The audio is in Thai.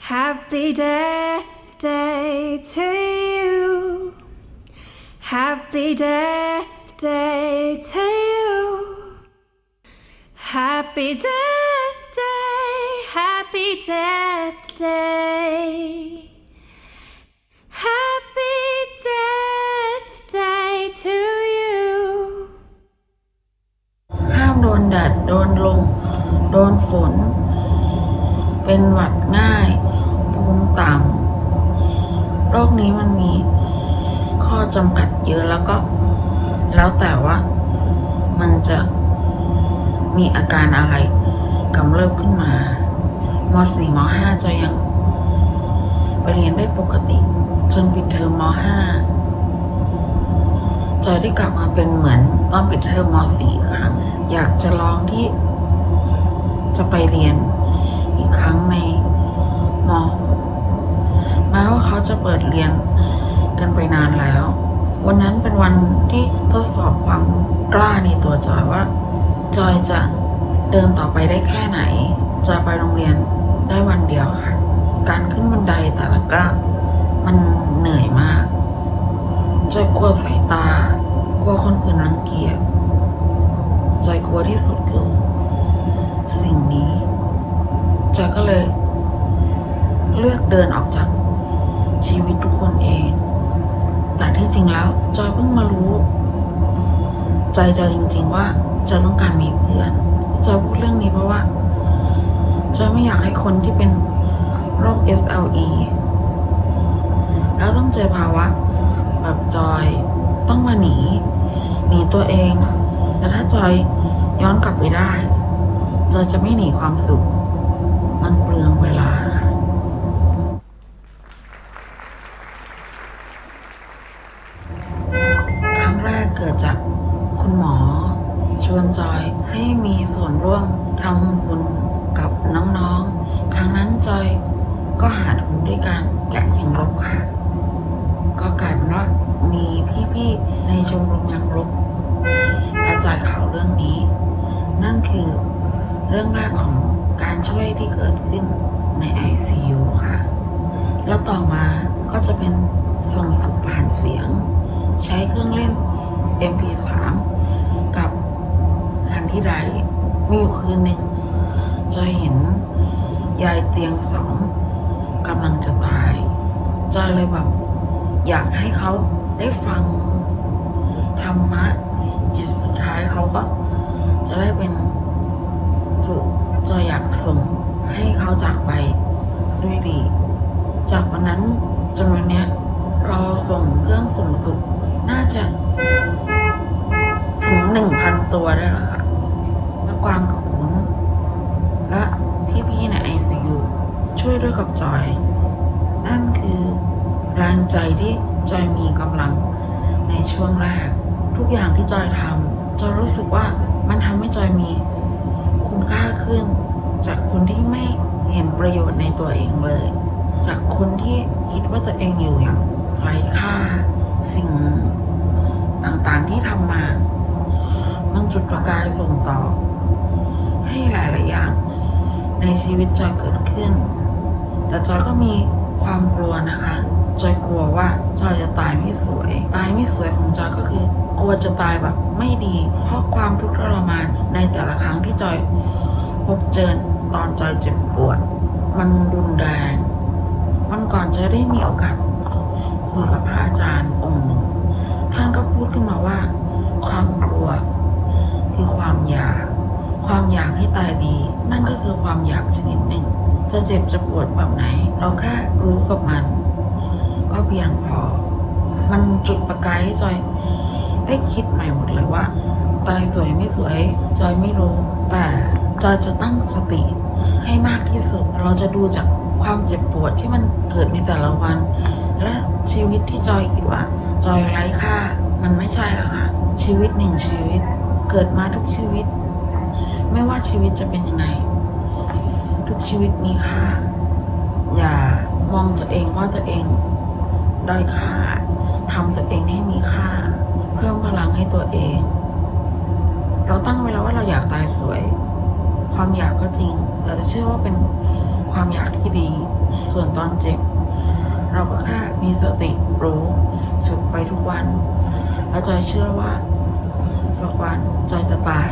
Happy death day to you. Happy death day to you. Happy death day. Happy death day. Happy death day to you. ห้ามโดนแดด โดนลม โดนฝน เป็นหวัดง่ายภูมิต่ำโรคนี้มันมีข้อจำกัดเยอะแล้วก็ แล้วแต่ว่ามันจะมีอาการอะไรกำเริบขึ้นมามสี่มห้าจะยังไปเรียนได้ปกติ จนปิดเทอมมห้าจอยได้กลับมาเป็นเหมือนตอนปิดเทอมม .4 ครั้งอยากจะลองที่จะไปเรียน รั้งในม .6 แม้ว่าเขาจะเปิดเรียนกันไปนานแล้ว วันนั้นเป็นวันที่ทดสอบความกล้าในตัวจอยว่า จอยจะเดินต่อไปได้แค่ไหนจะไปโรงเรียนได้วันเดียวค่ะ การขึ้นบันไดแต่ละก้าวมันเหนื่อยมาก จอยกลัวสายตา กลัวคนอื่นรังเกียจ จอยกลัวที่สุดคือสิ่งนี้ อยก็เลย เลือกเดินออกจากชีวิตทุกคนเอง แต่ที่จริงแล้ว จอยเพิ่งมารู้ ใจจอยจริง ๆ ว่าจอยต้องการมีเพื่อนจอยพูดเรื่องนี้เพราะว่าจอยไม่อยากให้คนที่เป็นโรค SLE แล้วต้องเจอภาวะแบบจอยต้องมาหนี หนีตัวเอง แต่ถ้าจอยย้อนกลับไปได้ จอยจะไม่หนีความสุข มันเปลืองเวลาค่ะครั้งแรกเกิดจากคุณหมอ ชวนจอยให้มีส่วนร่วมทำบุญกับน้องๆ ครั้งนั้นจอยก็หาทุนด้วยการแกะหินลบค่ะ ก็กลายเป็นว่ามีพี่ๆ ในชมรมยังลบกระจายข่าวเรื่องนี้ นั่นคือเรื่องแรกของ การช่วยที่เกิดขึ้นใน ICU ค่ะ แล้วต่อมาก็จะเป็นส่งสุขผ่านเสียง ใช้เครื่องเล่น MP3 กับฮันที่ไรมีอยู่คืนหนึ่งจะเห็นยายเตียงสองกำลังจะตายจอยเลยแบบอยากให้เขาได้ฟังธรรมะจิตสุดท้ายเขาก็ จะได้เป็นสุขจอยอยากส่งให้ เขาจากไปด้วยดี จากวันนั้นจนวันนี้เราส่งเครื่องส่งสุขน่าจะถึงหนึ่งพันตัวได้แล้วค่ะและกวางกับวุ้นและพี่ๆในไอซียูช่วยด้วยกับจอย นั่นคือแรงใจที่จอยมีกำลังในช่วงแรก ทุกอย่างที่จอยทำจอยรู้สึกว่ามันทำให้จอยมีคุณค่าขึ้น จากคนที่ไม่ เห็นประโยชน์ในตัวเองเลย จากคนที่คิดว่าตัวเองอยู่อย่างไร้ค่า สิ่งต่างๆที่ทำมา มันจุดประกายส่งต่อ ให้หลายๆอย่างในชีวิตจอยเกิดขึ้น แต่จอยก็มีความกลัวนะคะ จอยกลัวว่าจอยจะตายไม่สวย ตายไม่สวยของจอยก็คือกลัวจะตายแบบไม่ดี เพราะความทุกข์ทรมานในแต่ละครั้งที่จอยพบเจอ ตอนจอยเจ็บปวด มันรุนแรงวันก่อนจอยได้มีโอกาสคุยกับพระอาจารย์องค์หนึ่งท่านก็พูดขึ้นมาว่า ความกลัว คือความอยาก ความอยากให้ตายดี นั่นก็คือความอยากชนิดหนึ่ง จะเจ็บจะปวดแบบไหน เราแค่รู้กับมัน ก็เพียงพอ มันจุดประกายให้จอย ได้คิดใหม่หมดเลยว่า ตายสวยไม่สวย จอยไม่รู้แต่ จอยจะตั้งสติให้มากที่สุด เราจะดูจากความเจ็บปวดที่มันเกิดในแต่ละวัน และชีวิตที่จอยคิดว่า จอยไร้ค่า มันไม่ใช่แล้วค่ะ ชีวิตหนึ่งชีวิต เกิดมาทุกชีวิต ไม่ว่าชีวิตจะเป็นยังไง ทุกชีวิตมีค่า อย่ามองตัวเองว่าตัวเองด้อยค่าทำตัวเองให้มีค่า เพิ่มพลังให้ตัวเอง เราตั้งไว้แล้วว่าเราอยากตายสวย ความอยากก็จริง แต่จะเชื่อว่าเป็นความอยากที่ดี ส่วนตอนเจ็บ เราก็แค่มีสติรู้ฝึกไปทุกวัน แล้วจอยเชื่อว่าสักวันจอยจะตาย